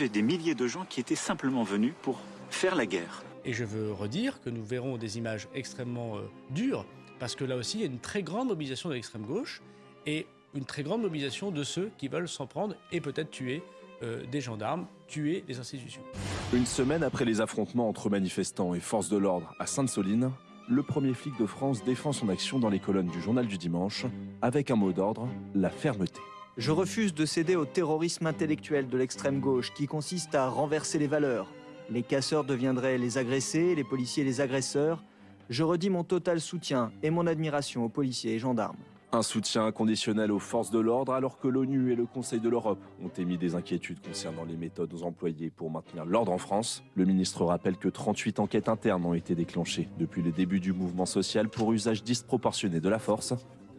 avait des milliers de gens qui étaient simplement venus pour faire la guerre. Et je veux redire que nous verrons des images extrêmement euh, dures, parce que là aussi, il y a une très grande mobilisation de l'extrême gauche et une très grande mobilisation de ceux qui veulent s'en prendre et peut-être tuer euh, des gendarmes, tuer les institutions. Une semaine après les affrontements entre manifestants et forces de l'ordre à Sainte-Soline, le premier flic de France défend son action dans les colonnes du journal du dimanche avec un mot d'ordre, la fermeté. Je refuse de céder au terrorisme intellectuel de l'extrême gauche qui consiste à renverser les valeurs. Les casseurs deviendraient les agressés, les policiers les agresseurs. Je redis mon total soutien et mon admiration aux policiers et gendarmes. Un soutien inconditionnel aux forces de l'ordre alors que l'ONU et le Conseil de l'Europe ont émis des inquiétudes concernant les méthodes employées pour maintenir l'ordre en France. Le ministre rappelle que 38 enquêtes internes ont été déclenchées depuis le début du mouvement social pour usage disproportionné de la force.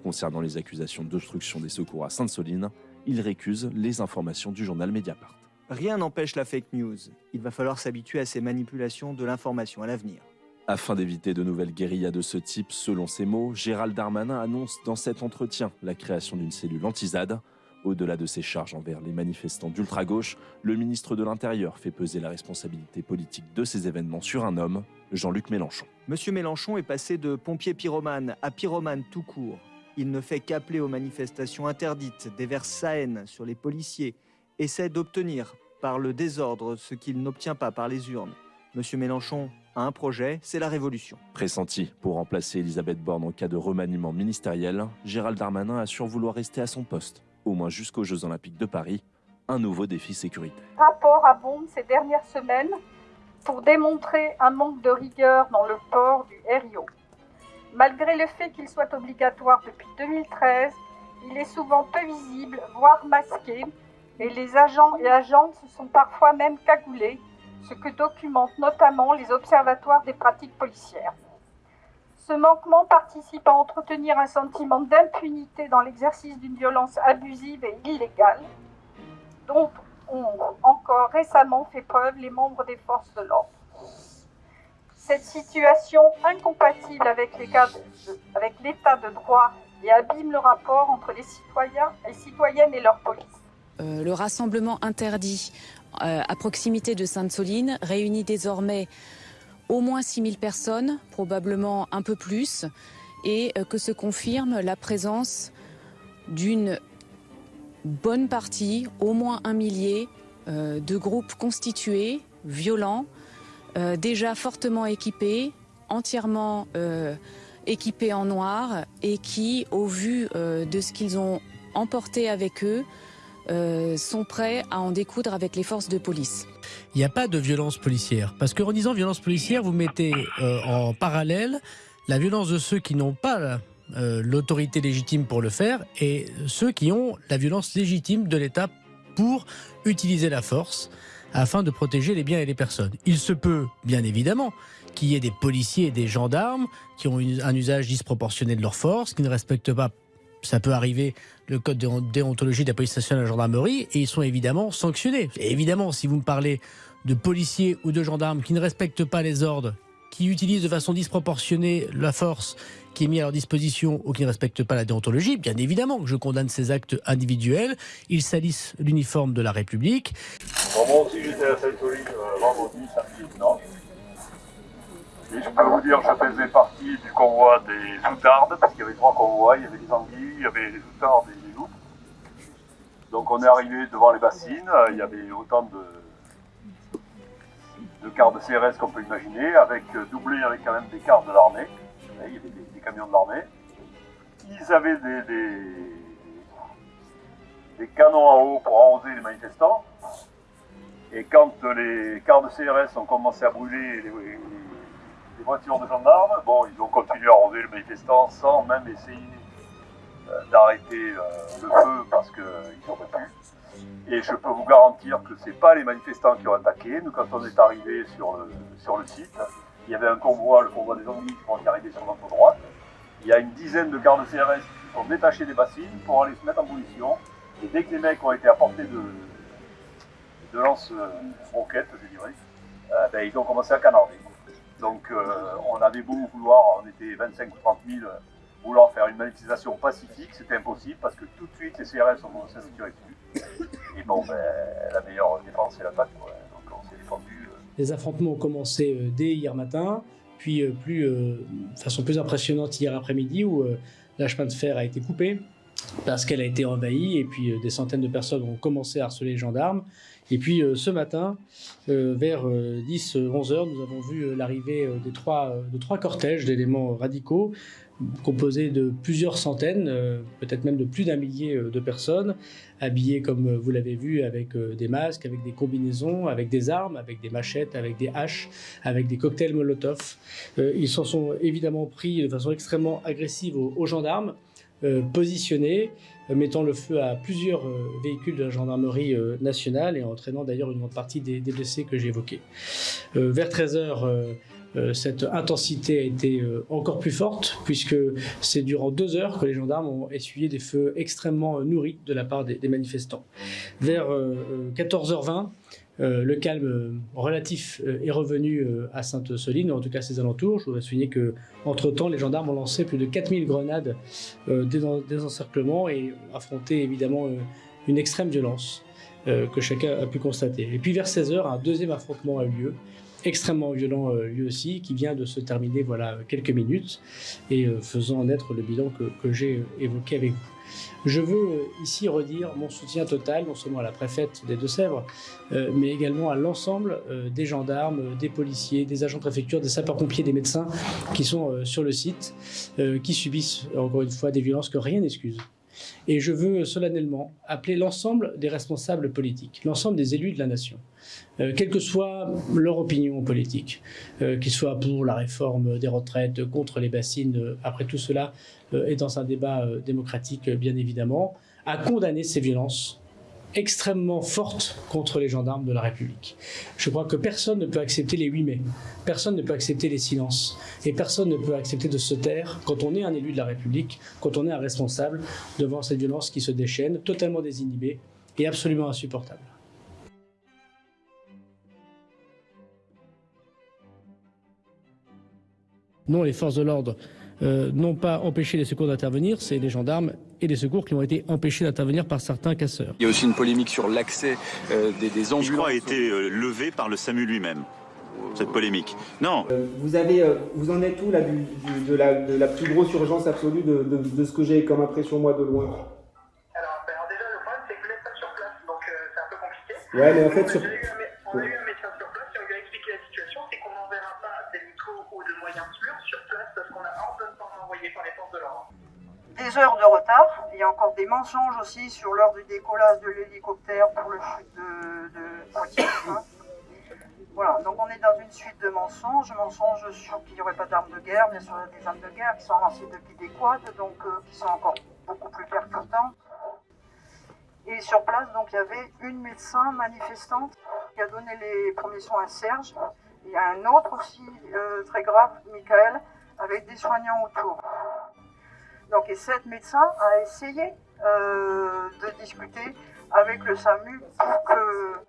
Concernant les accusations d'obstruction des secours à Sainte-Soline, il récuse les informations du journal Mediapart. Rien n'empêche la fake news. Il va falloir s'habituer à ces manipulations de l'information à l'avenir. Afin d'éviter de nouvelles guérillas de ce type, selon ses mots, Gérald Darmanin annonce dans cet entretien la création d'une cellule anti-ZAD. Au-delà de ses charges envers les manifestants d'ultra-gauche, le ministre de l'Intérieur fait peser la responsabilité politique de ces événements sur un homme, Jean-Luc Mélenchon. Monsieur Mélenchon est passé de pompier pyromane à pyromane tout court. Il ne fait qu'appeler aux manifestations interdites, déverse sa haine sur les policiers, essaie d'obtenir par le désordre ce qu'il n'obtient pas par les urnes. Monsieur Mélenchon a un projet, c'est la révolution. Pressenti pour remplacer Elisabeth Borne en cas de remaniement ministériel, Gérald Darmanin assure vouloir rester à son poste, au moins jusqu'aux Jeux Olympiques de Paris, un nouveau défi sécuritaire. Rapport abonde ces dernières semaines pour démontrer un manque de rigueur dans le port du RIO. Malgré le fait qu'il soit obligatoire depuis 2013, il est souvent peu visible, voire masqué, et les agents et agentes se sont parfois même cagoulés ce que documentent notamment les observatoires des pratiques policières. Ce manquement participe à entretenir un sentiment d'impunité dans l'exercice d'une violence abusive et illégale, dont ont encore récemment fait preuve les membres des forces de l'ordre. Cette situation incompatible avec l'état de droit et abîme le rapport entre les citoyens et citoyennes et leur police. Euh, le rassemblement interdit euh, à proximité de Sainte-Soline réunit désormais au moins 6000 personnes, probablement un peu plus, et euh, que se confirme la présence d'une bonne partie, au moins un millier, de groupes constitués, violents, déjà fortement équipés, entièrement équipés en noir, et qui, au vu de ce qu'ils ont emporté avec eux, euh, sont prêts à en découdre avec les forces de police. Il n'y a pas de violence policière. Parce qu'en disant violence policière, vous mettez euh, en parallèle la violence de ceux qui n'ont pas euh, l'autorité légitime pour le faire et ceux qui ont la violence légitime de l'État pour utiliser la force afin de protéger les biens et les personnes. Il se peut, bien évidemment, qu'il y ait des policiers et des gendarmes qui ont un usage disproportionné de leur force, qui ne respectent pas ça peut arriver, le code de déontologie de la police nationale et de la gendarmerie, et ils sont évidemment sanctionnés. Évidemment, si vous me parlez de policiers ou de gendarmes qui ne respectent pas les ordres, qui utilisent de façon disproportionnée la force qui est mise à leur disposition ou qui ne respectent pas la déontologie, bien évidemment que je condamne ces actes individuels. Ils salissent l'uniforme de la République. Moi aussi j'étais à Sainte-Soline euh, vendredi, samedi, non et je peux vous dire, je faisais partie du convoi des outardes, parce qu'il y avait trois convois, il y avait les anguilles, il y avait les outardes et les loups. Donc on est arrivé devant les bassines, il y avait autant de, de cars de CRS qu'on peut imaginer, avec doublé avec quand même des cars de l'armée, il y avait des, camions de l'armée. Ils avaient des, des, canons à eau pour arroser les manifestants. Et quand les cars de CRS ont commencé à brûler les, voitures de gendarmes. Bon, ils ont continué à arroser le manifestant sans même essayer euh, d'arrêter euh, le feu parce qu'ils auraient pu. Et je peux vous garantir que ce n'est pas les manifestants qui ont attaqué. Nous, quand on est arrivé sur le, sur le site, il y avait un convoi, le convoi des Anguilles, qui est arrivé sur notre droite. Il y a une dizaine de gardes CRS qui sont détachés des bassines pour aller se mettre en position. Et dès que les mecs ont été à portée de, de lance-roquettes, je dirais, euh, ben, ils ont commencé à canarder. Donc euh, on avait beau vouloir, on était 25 ou 30 000, vouloir faire une manifestation pacifique, c'était impossible parce que tout de suite les CRS ont commencé à se tirer dessus. Et bon, ben, la meilleure défense, c'est l'attaque. quoi. Donc on s'est défendu. euh, Les affrontements ont commencé euh, dès hier matin, puis euh, plus, euh, de façon plus impressionnante hier après-midi où euh, la chemin de fer a été coupé parce qu'elle a été envahie et puis euh, des centaines de personnes ont commencé à harceler les gendarmes. Et puis euh, ce matin, euh, vers 10-11 heures, nous avons vu l'arrivée trois, de trois cortèges d'éléments radicaux composés de plusieurs centaines, peut-être même de plus d'un millier de personnes, habillés comme vous l'avez vu avec des masques, avec des combinaisons, avec des armes, avec des machettes, avec des haches, avec des cocktails Molotov. Ils s'en sont évidemment pris de façon extrêmement agressive aux, gendarmes, positionnés, euh, mettant le feu à plusieurs euh, véhicules de la gendarmerie euh, nationale et entraînant d'ailleurs une grande partie des, blessés que j'ai évoqués. Euh, vers 13h, cette intensité a été euh, encore plus forte puisque c'est durant deux heures que les gendarmes ont essuyé des feux extrêmement euh, nourris de la part des, manifestants. Vers euh, euh, 14h20, euh, le calme euh, relatif euh, est revenu à Sainte-Soline, en tout cas ses alentours. Je voudrais souligner que, entre-temps, les gendarmes ont lancé plus de 4000 grenades des, en- des encerclements et ont affronté évidemment une extrême violence que chacun a pu constater. Et puis vers 16h, un deuxième affrontement a eu lieu, extrêmement violent euh, lui aussi, qui vient de se terminer voilà quelques minutes et euh, faisant naître le bilan que, que j'ai euh, évoqué avec vous. Je veux ici redire mon soutien total, non seulement à la préfète des Deux-Sèvres, euh, mais également à l'ensemble des gendarmes, des policiers, des agents de préfecture, des sapeurs-pompiers, des médecins qui sont sur le site, qui subissent encore une fois des violences que rien n'excuse. Et je veux solennellement appeler l'ensemble des responsables politiques, l'ensemble des élus de la nation, euh, quelle que soit leur opinion politique, euh, qu'ils soient pour la réforme des retraites, contre les bassines, euh, après tout cela est dans un débat démocratique, bien évidemment, à condamner ces violences extrêmement fortes contre les gendarmes de la République. Je crois que personne ne peut accepter les 8 mai, personne ne peut accepter les silences, et personne ne peut accepter de se taire quand on est un élu de la République, quand on est un responsable devant cette violence qui se déchaîne, totalement désinhibée et absolument insupportable. Non, les forces de l'ordre euh, n'ont pas empêché les secours d'intervenir, c'est les gendarmes et les secours qui ont été empêchés d'intervenir par certains casseurs. Il y a aussi une polémique sur l'accès euh, des, des Qui, ambulances. je crois, a été euh, levé par le SAMU lui-même, cette polémique. Non, Euh, Vous, avez, euh, vous en êtes où là, du- du- de, la, de la plus grosse urgence absolue de, de- de ce que j'ai comme impression moi de loin? Alors, ben, alors déjà, le problème, c'est que vous n'êtes pas sur place, donc euh, c'est un peu compliqué. Ouais, mais en fait, on, sur... a eu un, mé- on a eu un médecin sur place et on lui a expliqué la situation, c'est qu'on n'enverra pas des micros ou de moyens sûrs sur place parce qu'on a ordonnement envoyé par les forces de l'ordre. Des heures de retard. Il y a encore des mensonges aussi sur l'heure du décollage de l'hélicoptère pour le chute de, Poitiers. hein. Voilà, donc on est dans une suite de mensonges, mensonges sur qu'il n'y aurait pas d'armes de guerre, bien sûr il y a des armes de guerre qui sont lancées depuis des quads, donc euh, qui sont encore beaucoup plus percutantes. Et sur place, donc il y avait une médecin manifestante qui a donné les premiers soins à Serge. Il y a un autre aussi euh, très grave, Michael, avec des soignants autour. Donc, et cette médecin a essayé euh, de discuter avec le SAMU pour que,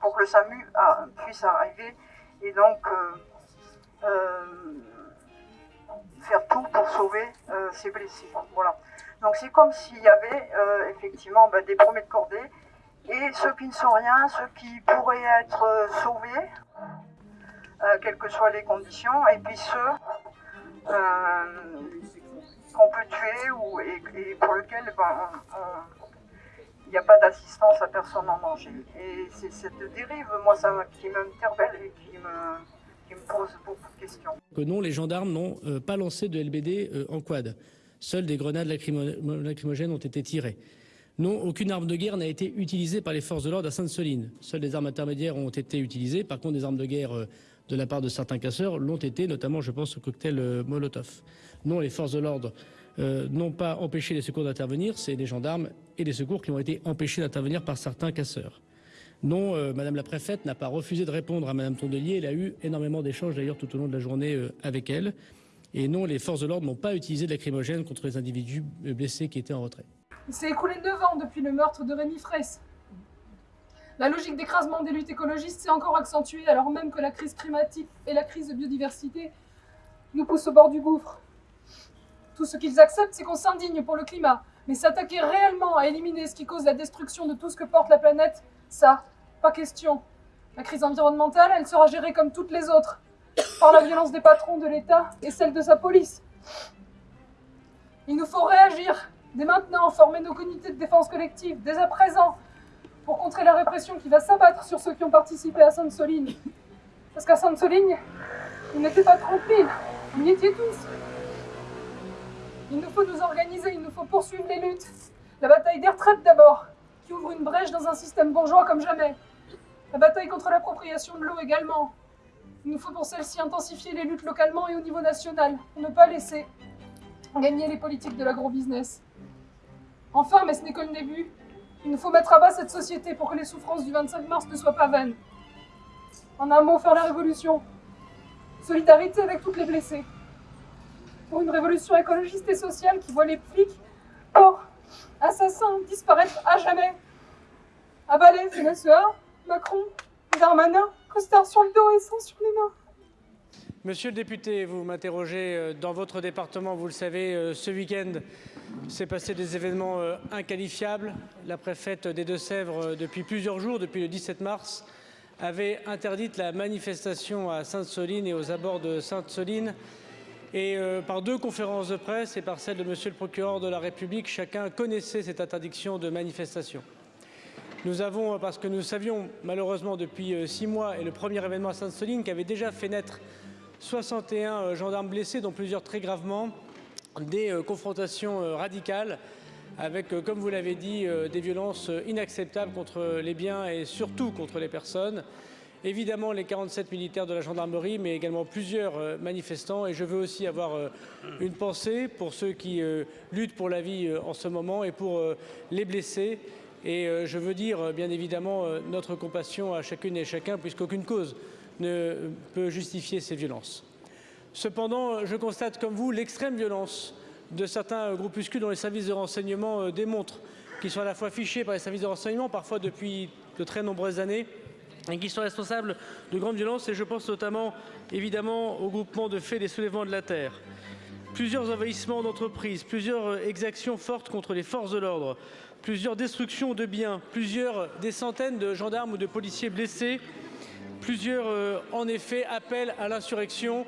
pour que le SAMU ah, puisse arriver et donc euh, euh, faire tout pour sauver euh, ces blessés. Voilà. Donc c'est comme s'il y avait euh, effectivement bah, des premiers de cordée et ceux qui ne sont rien, ceux qui pourraient être euh, sauvés, euh, quelles que soient les conditions, et puis ceux euh, qu'on peut tuer ou, et, pour lesquels ben, il n'y a pas d'assistance à personne en danger. Et c'est cette dérive, moi, ça, qui m'interpelle et qui me, pose beaucoup de questions. Que non, les gendarmes n'ont euh, pas lancé de LBD euh, en quad. Seules des grenades lacrymo- lacrymogènes ont été tirées. Non, aucune arme de guerre n'a été utilisée par les forces de l'ordre à Sainte-Soline. Seules des armes intermédiaires ont été utilisées. Par contre, des armes de guerre euh, de la part de certains casseurs l'ont été, notamment, je pense, au cocktail euh, Molotov. Non, les forces de l'ordre euh, n'ont pas empêché les secours d'intervenir. C'est les gendarmes et les secours qui ont été empêchés d'intervenir par certains casseurs. Non, Madame la préfète n'a pas refusé de répondre à Madame Tondelier. Elle a eu énormément d'échanges d'ailleurs tout au long de la journée avec elle. Et non, les forces de l'ordre n'ont pas utilisé de lacrymogène contre les individus blessés qui étaient en retrait. Il s'est écoulé 9 ans depuis le meurtre de Rémi Fraisse. La logique d'écrasement des luttes écologistes s'est encore accentuée alors même que la crise climatique et la crise de biodiversité nous poussent au bord du gouffre. Tout ce qu'ils acceptent, c'est qu'on s'indigne pour le climat, Mais s'attaquer réellement à éliminer ce qui cause la destruction de tout ce que porte la planète, ça, pas question. La crise environnementale, elle sera gérée comme toutes les autres, par la violence des patrons de l'État et celle de sa police. Il nous faut réagir, dès maintenant, former nos comités de défense collective, dès à présent, pour contrer la répression qui va s'abattre sur ceux qui ont participé à Sainte-Soline. Parce qu'à Sainte-Soline, ils n'étaient pas tranquilles, ils y étiez tous. Il nous faut nous organiser, il nous faut poursuivre les luttes. La bataille des retraites d'abord, qui ouvre une brèche dans un système bourgeois comme jamais. La bataille contre l'appropriation de l'eau également. Il nous faut pour celle-ci intensifier les luttes localement et au niveau national, pour ne pas laisser gagner les politiques de l'agro-business. Enfin, mais ce n'est que le début, il nous faut mettre à bas cette société pour que les souffrances du 25 mars ne soient pas vaines. En un mot, faire la révolution. Solidarité avec toutes les blessées. Pour une révolution écologiste et sociale qui voit les flics, porcs, assassins disparaître à jamais. La sueur, Macron, Darmanin, costard sur le dos et sang sur les mains. Monsieur le député, vous m'interrogez euh, dans votre département, vous le savez, euh, ce week-end s'est passé des événements euh, inqualifiables. La préfète des Deux-Sèvres, depuis plusieurs jours, depuis le 17 mars, avait interdite la manifestation à Sainte-Soline et aux abords de Sainte-Soline. Et par deux conférences de presse et par celle de monsieur le procureur de la République, chacun connaissait cette interdiction de manifestation. Nous avons, parce que nous savions malheureusement depuis six mois et le premier événement à Sainte-Soline qui avait déjà fait naître 61 gendarmes blessés, dont plusieurs très gravement, des confrontations radicales avec, comme vous l'avez dit, des violences inacceptables contre les biens et surtout contre les personnes. Évidemment, les 47 militaires de la gendarmerie, mais également plusieurs manifestants. Et je veux aussi avoir une pensée pour ceux qui luttent pour la vie en ce moment et pour les blessés. Et je veux dire, bien évidemment, notre compassion à chacune et chacun, puisqu'aucune cause ne peut justifier ces violences. Cependant, je constate comme vous l'extrême violence de certains groupuscules dont les services de renseignement démontrent qu'ils sont à la fois fichés par les services de renseignement, parfois depuis de très nombreuses années, et qui sont responsables de grandes violences. Et je pense notamment, évidemment, au groupement de faits des soulèvements de la terre. Plusieurs envahissements d'entreprises, plusieurs exactions fortes contre les forces de l'ordre, plusieurs destructions de biens, plusieurs des centaines de gendarmes ou de policiers blessés Plusieurs, en effet, appellent à l'insurrection.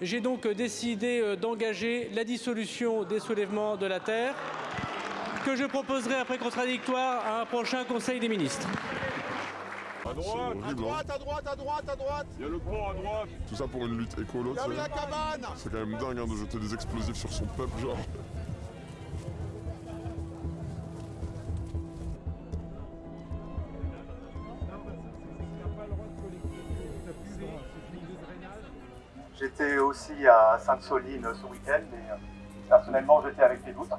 J'ai donc décidé d'engager la dissolution des soulèvements de la terre que je proposerai après contradictoire à un prochain Conseil des ministres. À droite, à droite, à droite, à droite, à droite Il y a le port à droite Tout ça pour une lutte écolo, C'est quand même dingue hein, de jeter des explosifs sur son peuple, genre. J'étais aussi à Sainte-Soline ce week-end et euh, personnellement j'étais avec les doutes.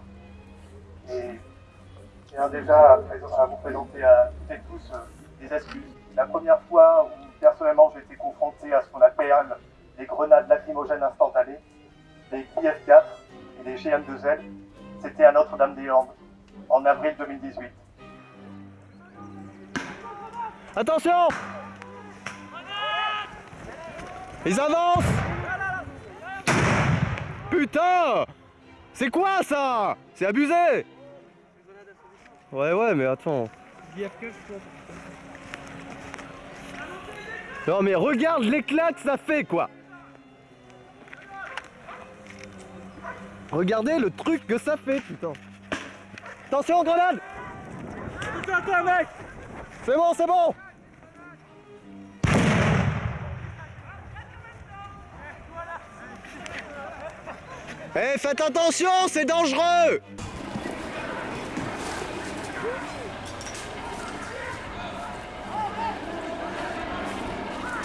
Et je tiens déjà à, vous présenter à toutes et tous euh, des excuses. La première fois où personnellement j'ai été confronté à ce qu'on appelle les grenades lacrymogènes instantanées, les IF-4 et les GM2L, c'était à Notre-Dame-des-Landes en avril 2018. Attention Ils avancent Putain! C'est quoi ça? C'est abusé! Ouais ouais mais attends. Non mais regarde l'éclat que ça fait quoi. Regardez le truc que ça fait putain. Attention grenade! Putain toi mec! C'est bon c'est bon Eh, faites attention, c'est dangereux.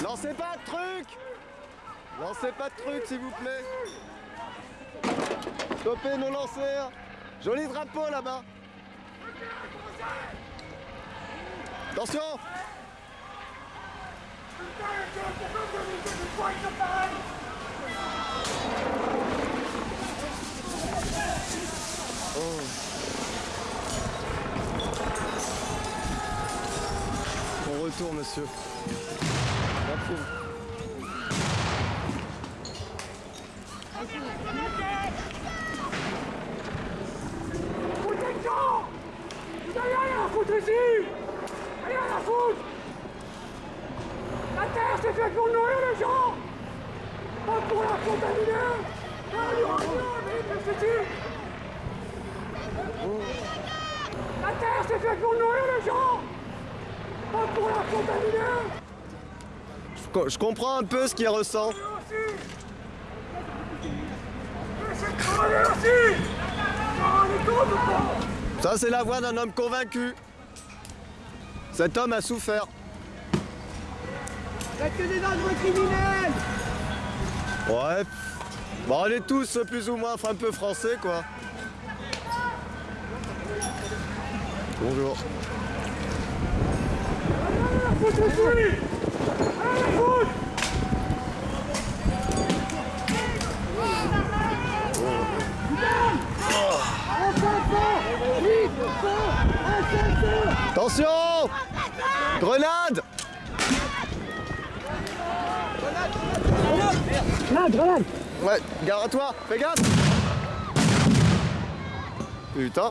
Lancez pas de trucs Lancez pas de trucs, s'il vous plaît. Stoppez nos lanceurs Joli drapeau, là-bas. Attention Oh. Bon retour, monsieur. Ici Rien à foutre La terre c'est fait pour nourrir les gens Pas pour la Allez, La terre c'est fait pour nourrir les gens Pas pour la contaminer Je, je comprends un peu ce qu'il ressent. Ça, c'est la voix d'un homme convaincu. Cet homme a souffert. Faites que des dangereux criminels Ouais. Bon, on est tous plus ou moins un peu français, quoi. Bonjour. Attention! Grenade! Grenade, grenade Ouais, gare à toi, fais gaffe! Putain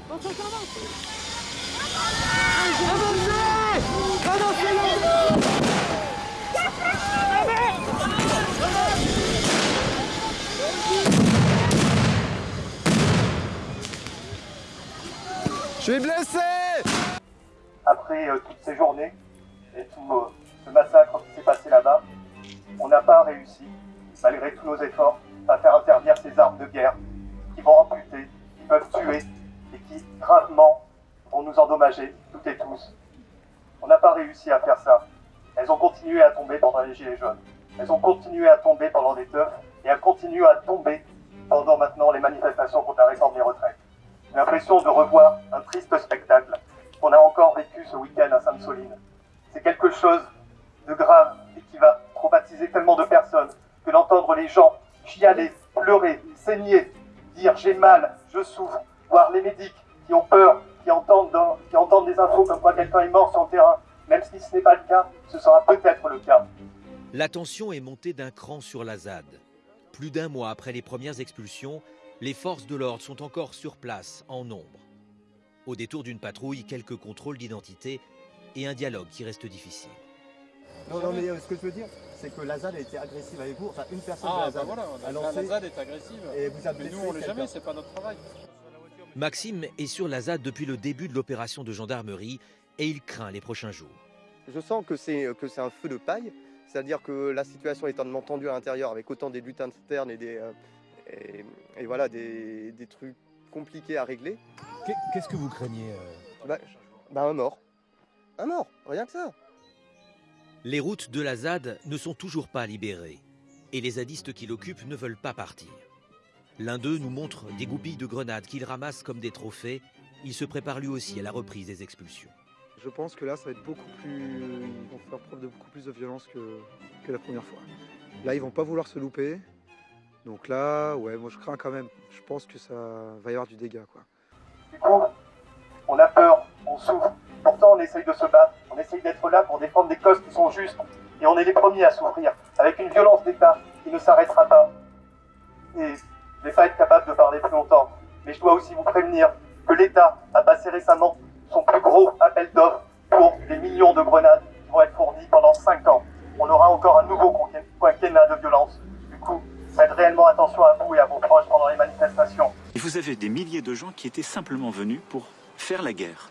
Je suis blessé. Après euh, toutes ces journées et tout euh, ce massacre qui s'est passé là-bas, on n'a pas réussi, malgré tous nos efforts, à faire interdire ces armes de guerre qui vont amputer, qui peuvent tuer et qui gravement vont nous endommager toutes et tous. On n'a pas réussi à faire ça. Elles ont continué à tomber pendant les Gilets jaunes. Elles ont continué à tomber pendant les teufs et elles continuent à tomber pendant maintenant les manifestations contre la réforme des retraites. J'ai l'impression de revoir un triste spectacle qu'on a encore vécu ce week-end à Sainte-Soline. C'est quelque chose de grave et qui va traumatiser tellement de personnes que d'entendre les gens chialer, pleurer, saigner, dire j'ai mal, je souffre, voir les médics qui ont peur, qui entendent, dans- qui entendent des infos comme quoi quelqu'un est mort sur le terrain, même si ce n'est pas le cas, ce sera peut-être le cas. La tension est montée d'un cran sur la ZAD. Plus d'un mois après les premières expulsions, les forces de l'ordre sont encore sur place, en nombre. Au détour d'une patrouille, quelques contrôles d'identité et un dialogue qui reste difficile. Non, non, mais euh, ce que je veux dire, c'est que la ZAD a été agressive avec vous. Enfin, une personne de Ah, la bah ZAD voilà, a la, lancé. la ZAD est agressive. Et vous a Mais nous, on l'est jamais, c'est pas notre travail. Maxime est sur la ZAD depuis le début de l'opération de gendarmerie et il craint les prochains jours. Je sens que c'est que c'est un feu de paille, c'est-à-dire que la situation est tellement tendue à l'intérieur avec autant des luttes internes et des euh, et, et voilà des, des trucs compliqués à régler. Qu'est-ce que vous craignez bah, bah, un mort, un mort, rien que ça. Les routes de la ZAD ne sont toujours pas libérées et les zadistes qui l'occupent ne veulent pas partir. L'un d'eux nous montre des goupilles de grenades qu'il ramasse comme des trophées. Il se prépare lui aussi à la reprise des expulsions. Je pense que là, ça va être beaucoup plus. Ils vont faire preuve de beaucoup plus de violence que, que la première fois. Là, ils vont pas vouloir se louper. Donc là, ouais, moi je crains quand même. Je pense que ça va y avoir du dégât, quoi. Du coup, on a peur, on souffre. Pourtant, on essaye de se battre, on essaye d'être là pour défendre des causes qui sont justes. Et on est les premiers à souffrir, avec une violence d'État qui ne s'arrêtera pas. Et je vais pas être capable de parler plus longtemps, mais je dois aussi vous prévenir que l'État a passé récemment son plus gros appel d'offres pour des millions de grenades qui vont être fournies pendant 5 ans. On aura encore un nouveau quinquennat de violence. Du coup, faites réellement attention à vous et à vos proches pendant les manifestations. Et vous avez des milliers de gens qui étaient simplement venus pour faire la guerre.